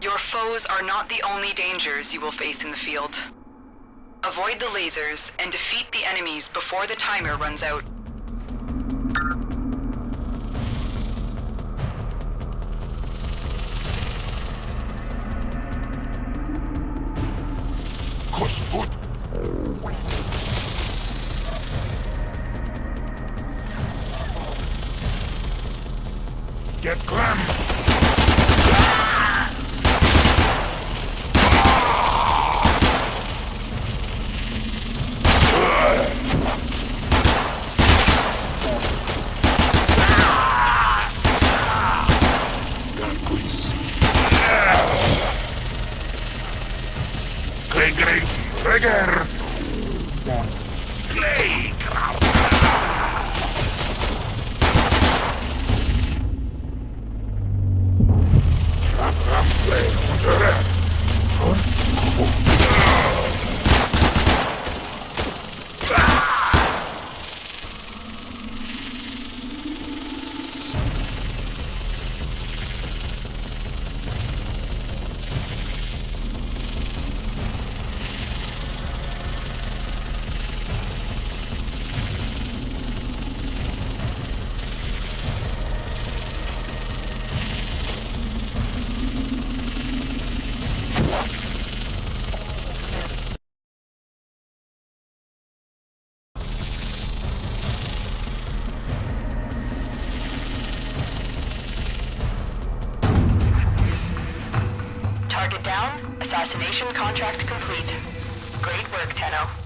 Your foes are not the only dangers you will face in the field. Avoid the lasers and defeat the enemies before the timer runs out. Good. Get Clem! Darkwiss. Target down, assassination contract complete. Great work, Tenno.